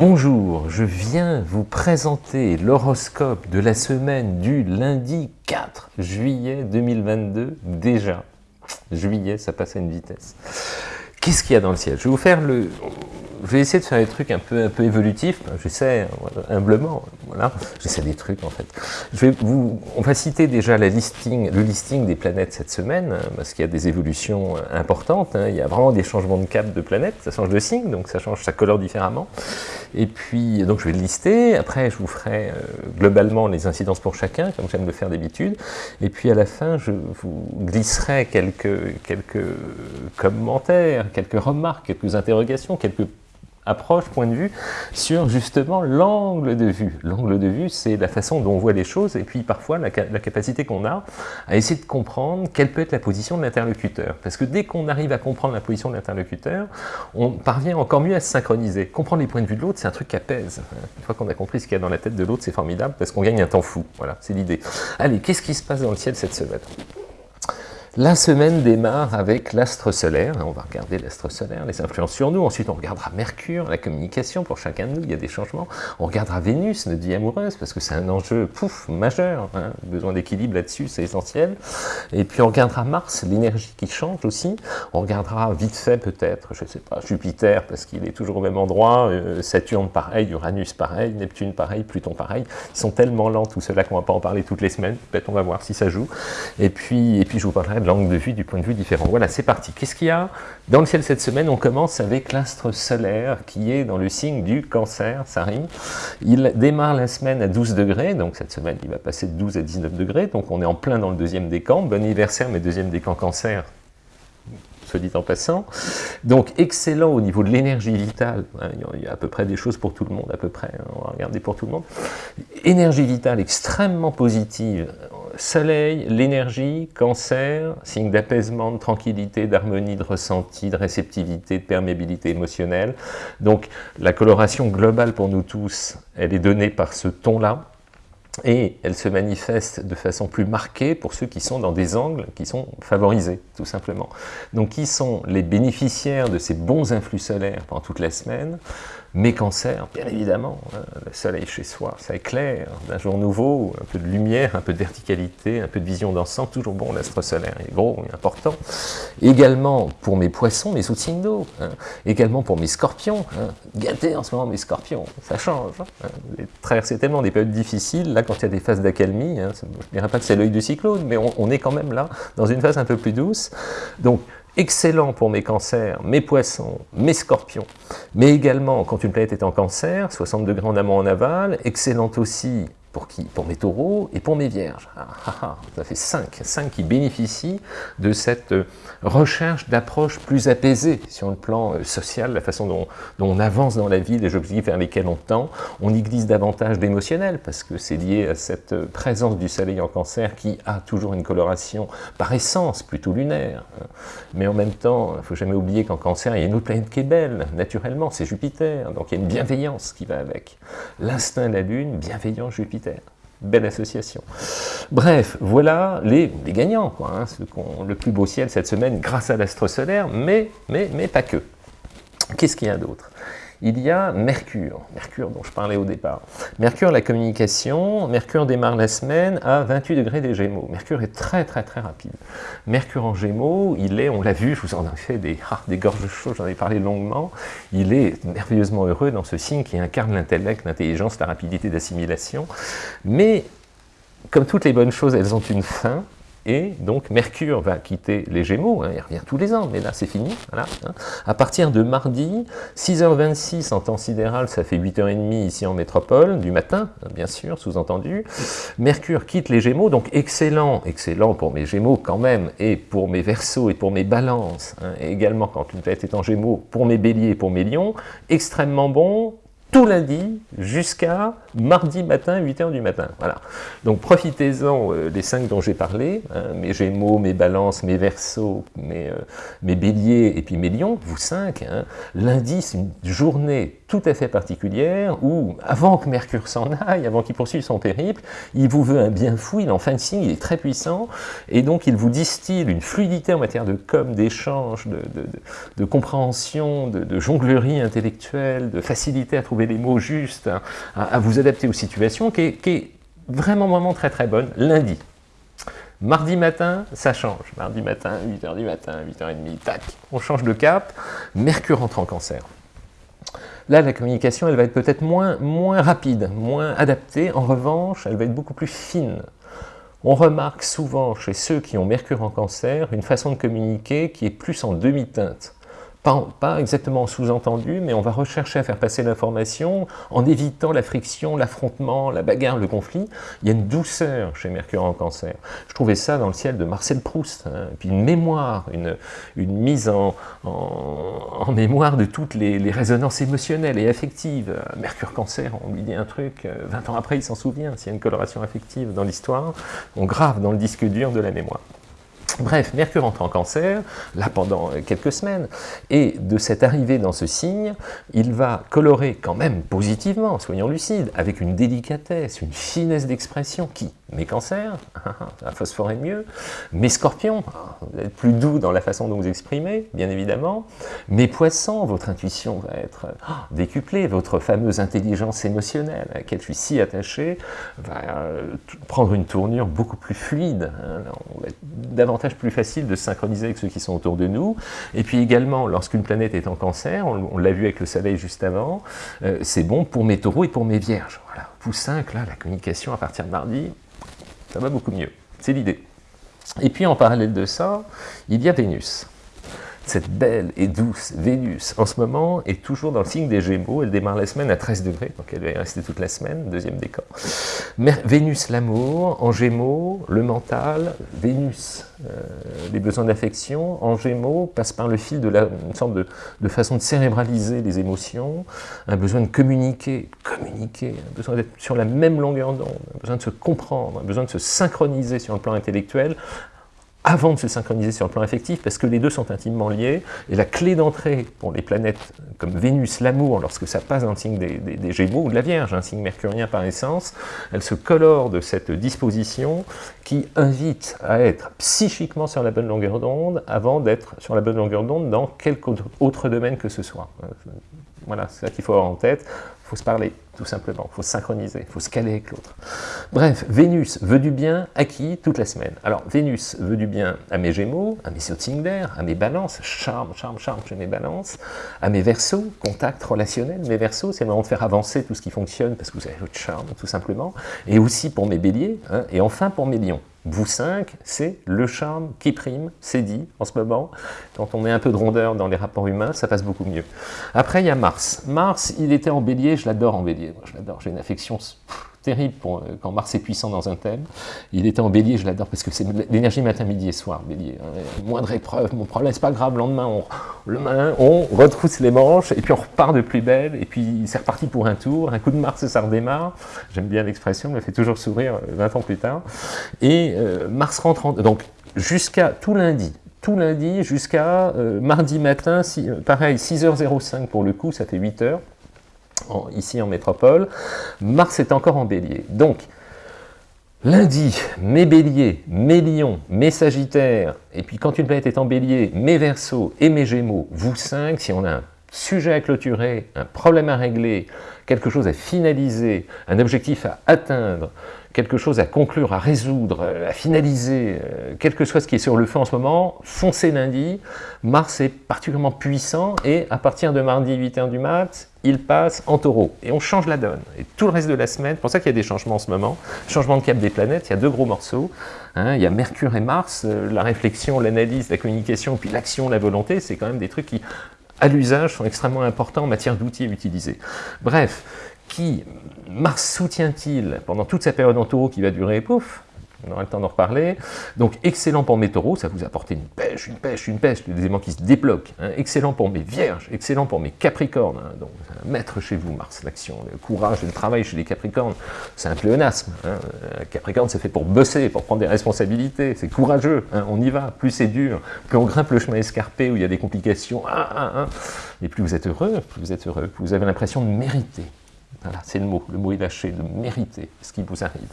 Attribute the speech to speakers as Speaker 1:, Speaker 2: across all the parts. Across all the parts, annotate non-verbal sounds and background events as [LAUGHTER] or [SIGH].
Speaker 1: Bonjour, je viens vous présenter l'horoscope de la semaine du lundi 4 juillet 2022, déjà. Juillet, ça passe à une vitesse. Qu'est-ce qu'il y a dans le ciel? Je vais essayer de faire des trucs un peu, un peu évolutifs, j'essaie humblement, voilà, j'essaie des trucs en fait. On va citer déjà le listing des planètes cette semaine, hein, parce qu'il y a des évolutions euh, importantes, hein. il y a vraiment des changements de cap de planètes, ça change de signe, donc ça change sa couleur différemment. Et puis, donc je vais le lister, après je vous ferai euh, globalement les incidences pour chacun, comme j'aime le faire d'habitude, et puis à la fin je vous glisserai quelques, quelques commentaires, quelques remarques, quelques interrogations, quelques approche, point de vue, sur justement l'angle de vue. L'angle de vue, c'est la façon dont on voit les choses, et puis parfois la, capacité qu'on a à essayer de comprendre quelle peut être la position de l'interlocuteur. Parce que dès qu'on arrive à comprendre la position de l'interlocuteur, on parvient encore mieux à se synchroniser. Comprendre les points de vue de l'autre, c'est un truc qui apaise. Une fois qu'on a compris ce qu'il y a dans la tête de l'autre, c'est formidable, parce qu'on gagne un temps fou. Voilà, c'est l'idée. Allez, qu'est-ce qui se passe dans le ciel cette semaine? La semaine démarre avec l'astre solaire, on va regarder l'astre solaire, les influences sur nous, ensuite on regardera Mercure, la communication pour chacun de nous, il y a des changements, on regardera Vénus, notre vie amoureuse, parce que c'est un enjeu pouf, majeur, hein. besoin d'équilibre là-dessus, c'est essentiel, et puis on regardera Mars, l'énergie qui change aussi, on regardera vite fait peut-être, je ne sais pas, Jupiter, parce qu'il est toujours au même endroit, euh, Saturne pareil, Uranus pareil, Neptune pareil, Pluton pareil, ils sont tellement lents tout cela qu'on ne va pas en parler toutes les semaines, peut-être on va voir si ça joue, et puis, et puis je vous parlerai l'angle de vue, du point de vue différent. Voilà, c'est parti. Qu'est-ce qu'il y a dans le ciel cette semaine? On commence avec l'astre solaire qui est dans le signe du cancer, ça rime. Il démarre la semaine à 12 degrés, donc cette semaine il va passer de 12 à 19 degrés, donc on est en plein dans le deuxième décan. Bon anniversaire, mes deuxième décan cancer, dit en passant. Donc excellent au niveau de l'énergie vitale, hein, il y a à peu près des choses pour tout le monde, à peu près, hein, on va regarder pour tout le monde. Énergie vitale extrêmement positive, Soleil, l'énergie, cancer, signe d'apaisement, de tranquillité, d'harmonie, de ressenti, de réceptivité, de perméabilité émotionnelle. Donc la coloration globale pour nous tous, elle est donnée par ce ton-là, et elle se manifeste de façon plus marquée pour ceux qui sont dans des angles qui sont favorisés, tout simplement. Donc qui sont les bénéficiaires de ces bons influx solaires pendant toute la semaine? Mes cancers, bien évidemment, hein, le soleil chez soi, ça éclaire d'un jour nouveau, un peu de lumière, un peu de verticalité, un peu de vision d'ensemble, toujours bon, l'astre solaire est gros et important. Également pour mes poissons, mes sous signes d'eau, hein. également pour mes scorpions, hein. gâtés en ce moment mes scorpions, ça change. Hein. Traverser tellement des périodes difficiles, là quand il y a des phases d'accalmie, je ne dirais pas que c'est l'œil du cyclone, mais on, on est quand même là, dans une phase un peu plus douce. Donc excellent pour mes cancers, mes poissons, mes scorpions, mais également quand une planète est en cancer, 60 degrés en amont en aval, excellent aussi pour qui Pour mes taureaux et pour mes vierges. Ah, ah, ah, ça fait 5, 5 qui bénéficient de cette euh, recherche d'approche plus apaisée sur le plan euh, social, la façon dont, on avance dans la vie, les objectifs vers lesquels on tend. On y glisse davantage d'émotionnel, parce que c'est lié à cette euh, présence du soleil en cancer qui a toujours une coloration par essence plutôt lunaire. Mais en même temps, il ne faut jamais oublier qu'en cancer, il y a une autre planète qui est belle, naturellement, c'est Jupiter, donc il y a une bienveillance qui va avec. L'instinct de la Lune, bienveillant Jupiter Belle association. Bref, voilà les, gagnants, quoi, hein, ceux qui ont le plus beau ciel cette semaine grâce à l'astre solaire, mais, mais, mais pas que. Qu'est-ce qu'il y a d'autre? Il y a Mercure, Mercure dont je parlais au départ. Mercure, la communication, Mercure démarre la semaine à 28 degrés des Gémeaux. Mercure est très très très rapide. Mercure en Gémeaux, il est, on l'a vu, je vous en ai fait des, [LAUGHS] ah, des gorges chaudes, j'en ai parlé longuement, il est merveilleusement heureux dans ce signe qui incarne l'intellect, l'intelligence, la rapidité d'assimilation. Mais, comme toutes les bonnes choses, elles ont une fin, et donc Mercure va quitter les Gémeaux, hein, il revient tous les ans, mais là c'est fini. Voilà, hein. À partir de mardi, 6h26 en temps sidéral, ça fait 8h30 ici en métropole, du matin, bien sûr, sous-entendu. Mercure quitte les Gémeaux, donc excellent, excellent pour mes Gémeaux quand même, et pour mes Verseaux et pour mes Balances, hein, et également quand une tête est en Gémeaux, pour mes Béliers et pour mes Lions, extrêmement bon, tout lundi jusqu'à mardi matin, 8h du matin. Voilà. Donc profitez-en euh, les cinq dont j'ai parlé, hein, mes Gémeaux, mes Balances, mes mes, euh, mes Béliers et puis mes Lions, vous cinq. Hein. Lundi, c'est une journée tout à fait particulière où, avant que Mercure s'en aille, avant qu'il poursuive son périple, il vous veut un bien fou, il est en fin de signe, il est très puissant, et donc il vous distille une fluidité en matière de com, d'échange, de, de, de, compréhension, de, jonglerie intellectuelle, de facilité à trouver les mots justes, à, vous adapter aux situations, qui est, qui est vraiment, vraiment très très bonne. Lundi, Mardi matin, ça change. Mardi matin, 8h du matin, 8h30, tac, on change de cap. Mercure entre en cancer. Là, la communication, elle va être peut-être moins, moins rapide, moins adaptée. En revanche, elle va être beaucoup plus fine. On remarque souvent chez ceux qui ont Mercure en cancer une façon de communiquer qui est plus en demi-teinte pas, exactement sous-entendu, mais on va rechercher à faire passer l'information en évitant la friction, l'affrontement, la bagarre, le conflit. Il y a une douceur chez Mercure en cancer. Je trouvais ça dans le ciel de Marcel Proust, hein. puis une mémoire, une, mise en, en, mémoire de toutes les, les, résonances émotionnelles et affectives. Mercure cancer, on lui dit un truc, 20 euh, ans après il s'en souvient, s'il y a une coloration affective dans l'histoire, on grave dans le disque dur de la mémoire. Bref, Mercure entre en cancer, là pendant quelques semaines, et de cette arrivée dans ce signe, il va colorer quand même positivement, soyons lucides, avec une délicatesse, une finesse d'expression qui mes cancers, [LAUGHS] la phosphorer mieux, mes scorpions, vous êtes plus doux dans la façon dont vous exprimez, bien évidemment, mes poissons, votre intuition va être ah, décuplée, votre fameuse intelligence émotionnelle à laquelle je suis si attaché, va euh, prendre une tournure beaucoup plus fluide, hein. on va être davantage plus facile de synchroniser avec ceux qui sont autour de nous, et puis également, lorsqu'une planète est en cancer, on, l'a vu avec le soleil juste avant, euh, c'est bon pour mes taureaux et pour mes vierges, voilà. Vous cinq, là, la communication à partir de mardi, ça va beaucoup mieux. C'est l'idée. Et puis en parallèle de ça, il y a Vénus cette belle et douce Vénus, en ce moment, est toujours dans le signe des Gémeaux. Elle démarre la semaine à 13 degrés, donc elle va rester toute la semaine, deuxième décor. Vénus, l'amour, en Gémeaux, le mental, Vénus, euh, les besoins d'affection, en Gémeaux, passe par le fil de la, une sorte de, de, façon de cérébraliser les émotions, un besoin de communiquer, communiquer, un besoin d'être sur la même longueur d'onde, un besoin de se comprendre, un besoin de se synchroniser sur le plan intellectuel, avant de se synchroniser sur le plan affectif, parce que les deux sont intimement liés, et la clé d'entrée pour les planètes comme Vénus, l'amour, lorsque ça passe dans le signe des, Gémeaux ou de la Vierge, un signe mercurien par essence, elle se colore de cette disposition qui invite à être psychiquement sur la bonne longueur d'onde avant d'être sur la bonne longueur d'onde dans quelque autre domaine que ce soit. Voilà, c'est ça qu'il faut avoir en tête. Faut se parler, tout simplement. Faut se synchroniser, faut se caler avec l'autre. Bref, Vénus veut du bien à qui toute la semaine? Alors, Vénus veut du bien à mes Gémeaux, à mes Sotinger, à mes Balances, charme, charme, charme chez mes Balances, à mes Verseaux, contact relationnel. Mes Verseaux, c'est le moment de faire avancer tout ce qui fonctionne parce que vous avez votre charme, tout simplement. Et aussi pour mes Béliers, hein, et enfin pour mes Lions. Vous cinq, c'est le charme qui prime, c'est dit en ce moment. Quand on met un peu de rondeur dans les rapports humains, ça passe beaucoup mieux. Après, il y a Mars. Mars, il était en bélier, je l'adore en bélier. je l'adore, j'ai une affection terrible euh, quand Mars est puissant dans un thème. Il était en bélier, je l'adore, parce que c'est l'énergie matin, midi et soir, bélier. Hein. Moindre épreuve, mon problème, c'est pas grave, le lendemain, on, le on retrousse les manches, et puis on repart de plus belle, et puis c'est reparti pour un tour, un coup de Mars, ça redémarre. J'aime bien l'expression, me fait toujours sourire 20 euh, ans plus tard. Et euh, Mars rentre en... Donc, jusqu'à tout lundi, tout lundi jusqu'à mardi matin, pareil, 6h05 pour le coup, ça fait 8h, ici en métropole. Mars est encore en bélier. Donc, lundi, mes béliers, mes lions, mes sagittaires, et puis quand une planète est en bélier, mes versos et mes gémeaux, vous cinq, si on a un sujet à clôturer, un problème à régler, quelque chose à finaliser, un objectif à atteindre, quelque chose à conclure, à résoudre, à finaliser, euh, quel que soit ce qui est sur le feu en ce moment, foncez lundi. Mars est particulièrement puissant et à partir de mardi 8h du mat, il passe en taureau. Et on change la donne. Et tout le reste de la semaine, pour ça qu'il y a des changements en ce moment, changement de cap des planètes, il y a deux gros morceaux. Hein. il y a Mercure et Mars, euh, la réflexion, l'analyse, la communication, puis l'action, la volonté, c'est quand même des trucs qui, à l'usage, sont extrêmement importants en matière d'outils utilisés. Bref, qui Mars soutient-il pendant toute sa période en taureau qui va durer, pouf, on aura le temps d'en reparler. Donc excellent pour mes taureaux, ça vous apporte une pêche, une pêche, une pêche, des éléments qui se débloquent. Hein. Excellent pour mes vierges, excellent pour mes capricornes. Hein. Donc maître chez vous, Mars, l'action, le courage et le travail chez les capricornes, c'est un pléonasme. Hein. Capricorne, c'est fait pour bosser, pour prendre des responsabilités, c'est courageux, on y va. Plus c'est dur, plus on grimpe le chemin escarpé où il y a des complications, ah, ah, ah. et plus vous êtes heureux, plus vous êtes heureux, plus vous avez l'impression de mériter. Voilà, c'est le mot, le mot est lâché, de mériter ce qui vous arrive.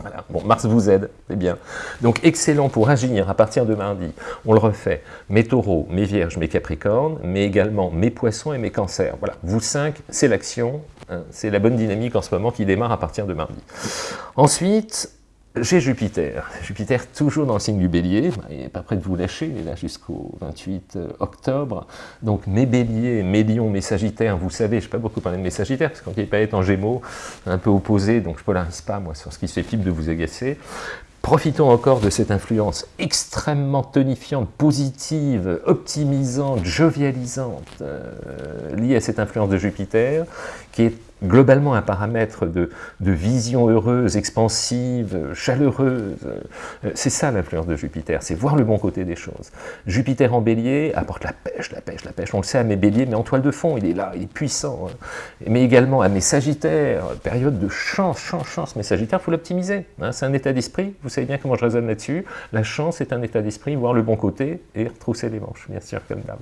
Speaker 1: Voilà. Bon, Mars vous aide, c'est bien. Donc, excellent pour agir à partir de mardi. On le refait. Mes taureaux, mes vierges, mes capricornes, mais également mes poissons et mes cancers. Voilà, vous cinq, c'est l'action. Hein. c'est la bonne dynamique en ce moment qui démarre à partir de mardi. Ensuite, j'ai Jupiter. Jupiter toujours dans le signe du bélier, il n'est pas prêt de vous lâcher, il est là jusqu'au 28 euh, octobre. Donc mes béliers, mes lions, mes sagittaires, vous savez, je ne pas beaucoup parler de mes sagittaires, parce qu'il pas être en gémeaux, un peu opposé, donc je ne polarise pas moi sur ce qui fait pipe de vous agacer. Profitons encore de cette influence extrêmement tonifiante, positive, optimisante, jovialisante, euh, liée à cette influence de Jupiter, qui est globalement un paramètre de, vision heureuse, expansive, chaleureuse. Euh, c'est ça l'influence de Jupiter, c'est voir le bon côté des choses. Jupiter en bélier apporte la pêche, la pêche, la pêche. On le sait à mes béliers, mais en toile de fond, il est là, il est puissant. Hein. Mais également à mes sagittaires, période de chance, chance, chance. Mes sagittaires, il faut l'optimiser. Hein. C'est un état d'esprit, vous savez bien comment je raisonne là-dessus. La chance est un état d'esprit, voir le bon côté et retrousser les manches, bien sûr, comme d'hab.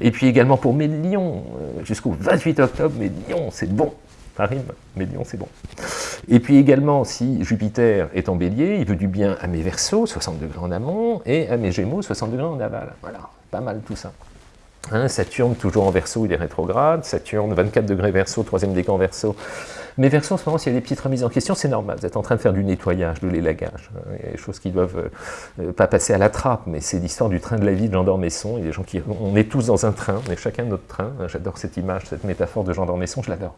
Speaker 1: Et puis également pour mes lions, euh, jusqu'au 28 octobre, mes lions, c'est bon ça rime, mais c'est bon. Et puis également, si Jupiter est en bélier, il veut du bien à mes versos, 60 degrés en amont, et à mes gémeaux, 60 degrés en aval. Voilà, pas mal tout ça. Hein, Saturne, toujours en verso, il est rétrograde. Saturne, 24 degrés verso, troisième décan verso, mais verso, en ce moment, s'il y a des petites remises en question, c'est normal. Vous êtes en train de faire du nettoyage, de l'élagage. Hein. Il y a des choses qui doivent euh, euh, pas passer à la trappe, mais c'est l'histoire du train de la vie de Jean d'Ormesson. Il y a des gens qui... On est tous dans un train, on est chacun notre train. J'adore cette image, cette métaphore de Jean d'Ormesson, je l'adore.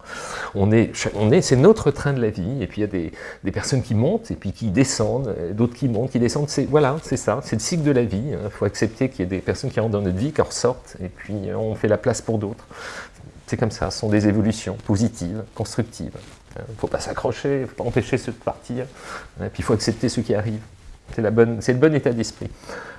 Speaker 1: On est, on est, c'est notre train de la vie, et puis il y a des, des personnes qui montent, et puis qui descendent, d'autres qui montent, qui descendent. Voilà, c'est ça, c'est le cycle de la vie. Il hein. faut accepter qu'il y ait des personnes qui rentrent dans notre vie, qui en ressortent, et puis on fait la place pour d'autres. C'est comme ça, ce sont des évolutions positives, constructives. Il euh, ne faut pas s'accrocher, il ne faut pas empêcher ceux de partir. Et puis il faut accepter ce qui arrive. C'est le bon état d'esprit.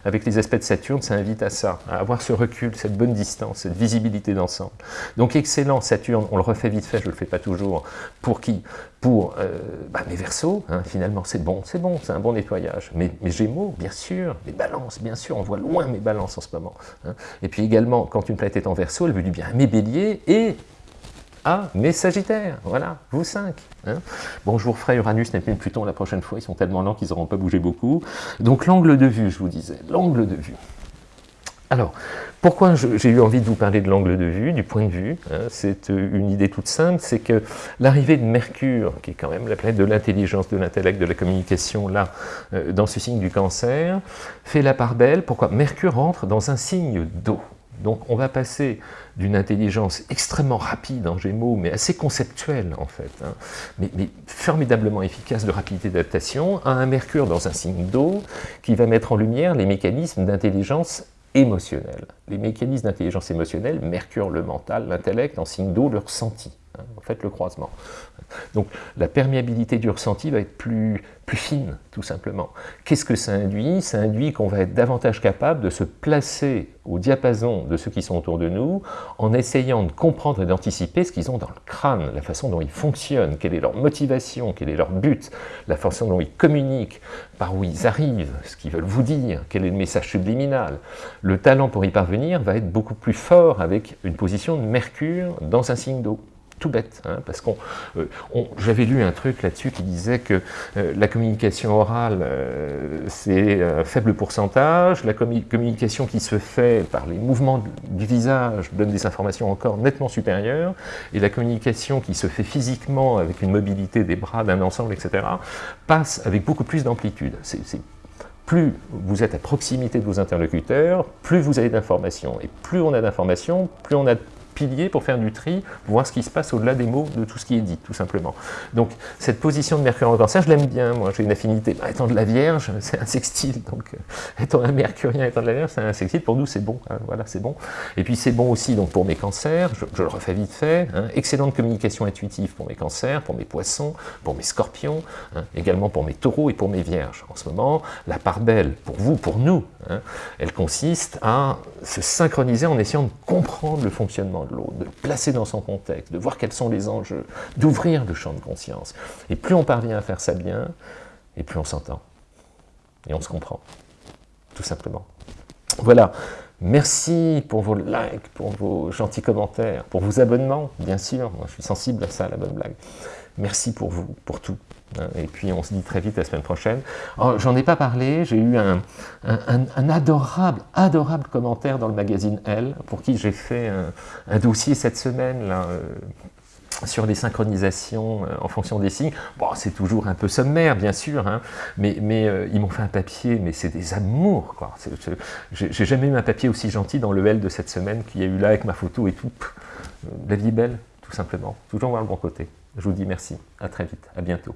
Speaker 1: Avec les aspects de Saturne, ça invite à ça, à avoir ce recul, cette bonne distance, cette visibilité d'ensemble. Donc excellent, Saturne, on le refait vite fait, je ne le fais pas toujours. Pour qui? Pour euh, bah, mes versos, hein, finalement, c'est bon, c'est bon, c'est un bon nettoyage. Mes, mes, Gémeaux, bien sûr, mes balances, bien sûr, on voit loin mes balances en ce moment. Hein. Et puis également, quand une planète est en verso, elle veut du bien à mes béliers et ah, mes Sagittaires, voilà, vous cinq. Hein. bon, je vous referai Uranus, Neptune, Pluton la prochaine fois, ils sont tellement lents qu'ils n'auront pas bougé beaucoup. Donc l'angle de vue, je vous disais, l'angle de vue. Alors, pourquoi j'ai eu envie de vous parler de l'angle de vue, du point de vue hein, C'est euh, une idée toute simple, c'est que l'arrivée de Mercure, qui est quand même la planète de l'intelligence, de l'intellect, de la communication, là, euh, dans ce signe du cancer, fait la part belle. Pourquoi? Mercure entre dans un signe d'eau. Donc on va passer d'une intelligence extrêmement rapide en Gémeaux, mais assez conceptuelle en fait, hein, mais, formidablement efficace de rapidité d'adaptation, à un Mercure dans un signe d'eau qui va mettre en lumière les mécanismes d'intelligence émotionnelle. Les mécanismes d'intelligence émotionnelle, Mercure le mental, l'intellect, en signe d'eau le ressenti. Hein, en fait le croisement. Donc la perméabilité du ressenti va être plus, plus fine, tout simplement. Qu'est-ce que ça induit? Ça induit qu'on va être davantage capable de se placer au diapason de ceux qui sont autour de nous, en essayant de comprendre et d'anticiper ce qu'ils ont dans le crâne, la façon dont ils fonctionnent, quelle est leur motivation, quel est leur but, la façon dont ils communiquent, par où ils arrivent, ce qu'ils veulent vous dire, quel est le message subliminal. Le talent pour y parvenir va être beaucoup plus fort avec une position de Mercure dans un signe d'eau tout bête, hein, parce qu'on, euh, j'avais lu un truc là-dessus qui disait que euh, la communication orale, euh, c'est un faible pourcentage, la communication qui se fait par les mouvements du visage donne des informations encore nettement supérieures, et la communication qui se fait physiquement avec une mobilité des bras d'un ensemble, etc., passe avec beaucoup plus d'amplitude. Plus vous êtes à proximité de vos interlocuteurs, plus vous avez d'informations. Et plus on a d'informations, plus on a pilier pour faire du tri, voir ce qui se passe au-delà des mots, de tout ce qui est dit, tout simplement. Donc, cette position de Mercure en cancer, je l'aime bien, moi, j'ai une affinité. Bah, étant de la Vierge, [LAUGHS] c'est un sextile, donc euh, étant un mercurien, étant de la Vierge, c'est un sextile, pour nous, c'est bon, hein, voilà, c'est bon. Et puis, c'est bon aussi donc pour mes cancers, je, le refais vite fait, hein, excellente communication intuitive pour mes cancers, pour mes poissons, pour mes scorpions, hein, également pour mes taureaux et pour mes vierges. En ce moment, la part belle, pour vous, pour nous, elle consiste à se synchroniser en essayant de comprendre le fonctionnement de l'autre, de placer dans son contexte, de voir quels sont les enjeux, d'ouvrir le champ de conscience. Et plus on parvient à faire ça bien, et plus on s'entend. Et on se comprend, tout simplement. Voilà, Merci pour vos likes, pour vos gentils commentaires, pour vos abonnements, bien sûr. Je suis sensible à ça, la bonne blague. Merci pour vous, pour tout. Hein. Et puis, on se dit très vite la semaine prochaine. Oh, j'en ai pas parlé, j'ai eu un, adorable, adorable commentaire dans le magazine Elle, pour qui j'ai fait un, dossier cette semaine, là, euh, sur les synchronisations euh, en fonction des signes. Bon, c'est toujours un peu sommaire, bien sûr, hein, mais, euh, ils m'ont fait un papier, mais c'est des amours, quoi. J'ai jamais eu un papier aussi gentil dans le L de cette semaine qu'il y a eu là avec ma photo et tout. La vie est belle, tout simplement. Toujours voir le bon côté. Je vous dis merci, à très vite, à bientôt.